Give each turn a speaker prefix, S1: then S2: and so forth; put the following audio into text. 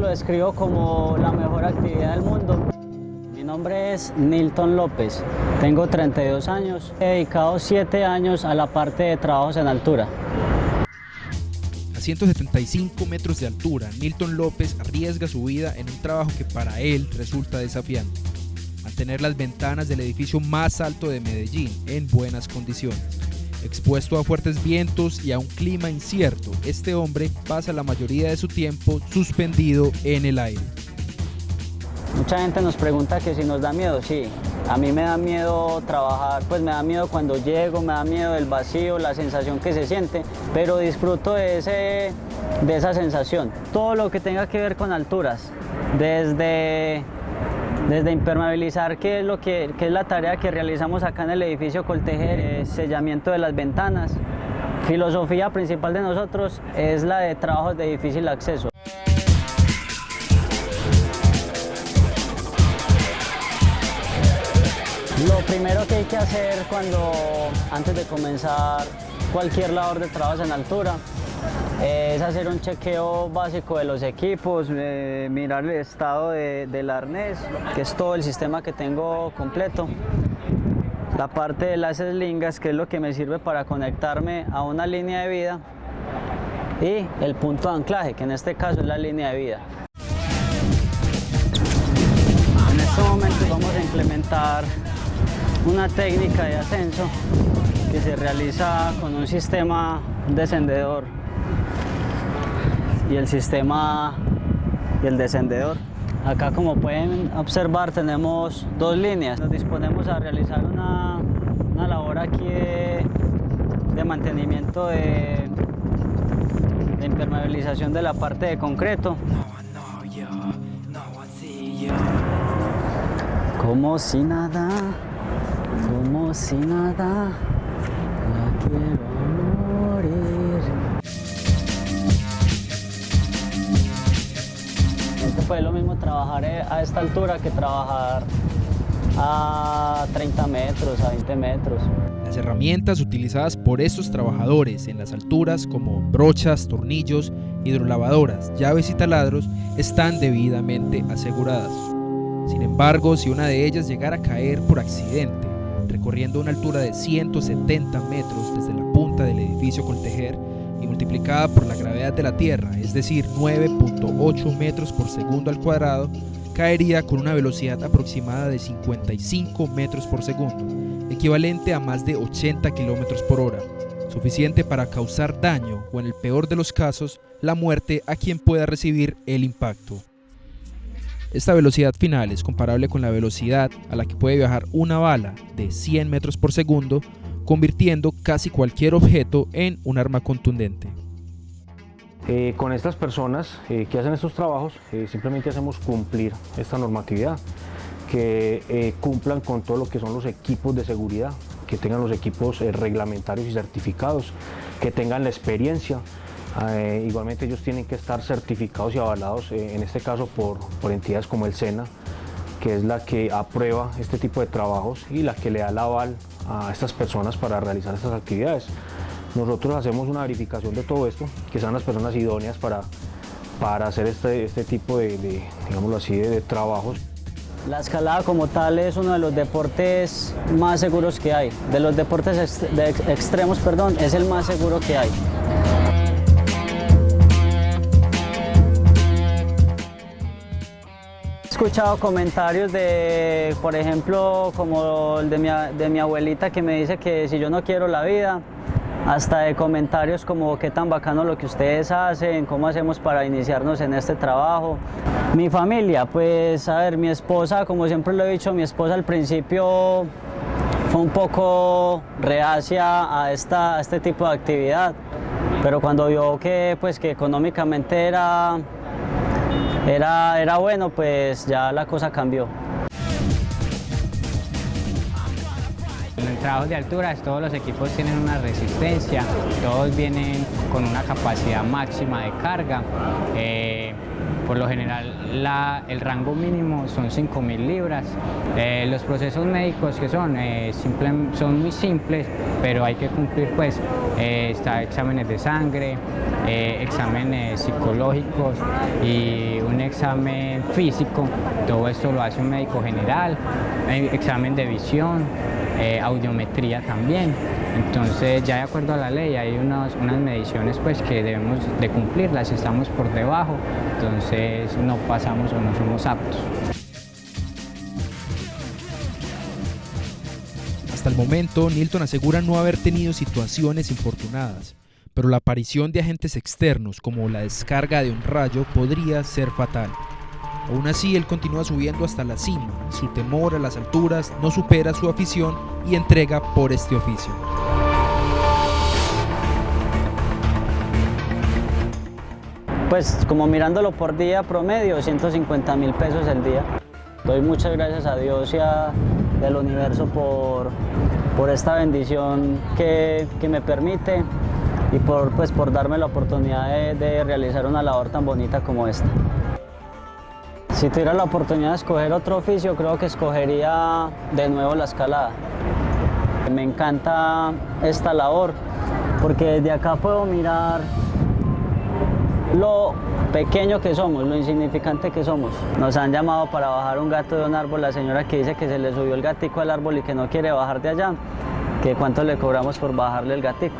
S1: describo como la mejor actividad del mundo. Mi nombre es Nilton López, tengo 32 años, he dedicado 7 años a la parte de trabajos en altura.
S2: A 175 metros de altura, Nilton López arriesga su vida en un trabajo que para él resulta desafiante. Mantener las ventanas del edificio más alto de Medellín en buenas condiciones. Expuesto a fuertes vientos y a un clima incierto, este hombre pasa la mayoría de su tiempo suspendido en el aire.
S1: Mucha gente nos pregunta que si nos da miedo, sí. A mí me da miedo trabajar, pues me da miedo cuando llego, me da miedo el vacío, la sensación que se siente, pero disfruto de, ese, de esa sensación. Todo lo que tenga que ver con alturas, desde desde impermeabilizar, que es, lo que, es la tarea que realizamos acá en el edificio Coltejer, eh, sellamiento de las ventanas. Filosofía principal de nosotros es la de trabajos de difícil acceso. Lo primero que hay que hacer cuando, antes de comenzar cualquier labor de trabajos en altura, es hacer un chequeo básico de los equipos, eh, mirar el estado del arnés, que es todo el sistema que tengo completo. La parte de las eslingas, que es lo que me sirve para conectarme a una línea de vida. Y el punto de anclaje, que en este caso es la línea de vida. En este momento vamos a implementar una técnica de ascenso que se realiza con un sistema descendedor y el sistema y el descendedor. Acá como pueden observar tenemos dos líneas. Nos disponemos a realizar una, una labor aquí de, mantenimiento de, impermeabilización de la parte de concreto. Como si nada, como si nada, fue lo mismo trabajar eh, a esta altura que trabajar a 30 metros, a 20 metros.
S2: Las herramientas utilizadas por estos trabajadores en las alturas como brochas, tornillos, hidrolavadoras, llaves y taladros están debidamente aseguradas. Sin embargo, si una de ellas llegara a caer por accidente, recorriendo una altura de 170 metros desde la punta del edificio Coltejer, y multiplicada por la gravedad de la Tierra, es decir, 9.8 metros por segundo al cuadrado, caería con una velocidad aproximada de 55 metros por segundo, equivalente a más de 80 kilómetros por hora, suficiente para causar daño o en el peor de los casos, la muerte a quien pueda recibir el impacto. Esta velocidad final es comparable con la velocidad a la que puede viajar una bala de 100 metros por segundo convirtiendo casi cualquier objeto en un arma contundente.
S3: Eh, con estas personas eh, que hacen estos trabajos eh, simplemente hacemos cumplir esta normatividad, que cumplan con todo lo que son los equipos de seguridad, que tengan los equipos reglamentarios y certificados, que tengan la experiencia. igualmente ellos tienen que estar certificados y avalados, en este caso por, por entidades como el SENA, que es la que aprueba este tipo de trabajos y la que le da el aval a estas personas para realizar estas actividades. Nosotros hacemos una verificación de todo esto, que sean las personas idóneas para, para hacer este, este tipo de, digámoslo así, de, trabajos.
S1: La escalada como tal es uno de los deportes más seguros que hay. De los deportes extremos, perdón, es el más seguro que hay. Escuchado comentarios de, por ejemplo, como el de mi, de mi abuelita que me dice que si yo no quiero la vida, hasta de comentarios como qué tan bacano lo que ustedes hacen, cómo hacemos para iniciarnos en este trabajo. Mi familia, pues a ver, mi esposa, como siempre lo he dicho, mi esposa al principio fue un poco reacia a, esta, a este tipo de actividad, pero cuando vio que, pues, que económicamente era era, era bueno, pues ya la cosa cambió.
S4: trabajos de alturas todos los equipos tienen una resistencia, todos vienen con una capacidad máxima de carga. Eh, por lo general el rango mínimo son 5.000 libras. Eh, los procesos médicos que son, eh, son muy simples, pero hay que cumplir pues está exámenes de sangre, exámenes psicológicos y un examen físico. Todo esto lo hace un médico general, examen de visión, audiometría también. Entonces ya de acuerdo a la ley hay unas, unas mediciones pues que debemos de cumplirlas, estamos por debajo, entonces no pasamos o no somos aptos.
S2: Hasta el momento, Nilton asegura no haber tenido situaciones infortunadas, pero la aparición de agentes externos como la descarga de un rayo podría ser fatal. Aún así, él continúa subiendo hasta la cima. Su temor a las alturas no supera su afición y entrega por este oficio.
S1: Pues como mirándolo por día promedio, 150 mil pesos el día. Doy muchas gracias a Dios y al universo por, por esta bendición que, me permite y por, pues, por darme la oportunidad de, de realizar una labor tan bonita como esta. Si tuviera la oportunidad de escoger otro oficio, creo que escogería de nuevo la escalada. Me encanta esta labor porque desde acá puedo mirar lo pequeño que somos, lo insignificante que somos. Nos han llamado para bajar un gato de un árbol, la señora que dice que se le subió el gatico al árbol y que no quiere bajar de allá, que cuánto le cobramos por bajarle el gatico.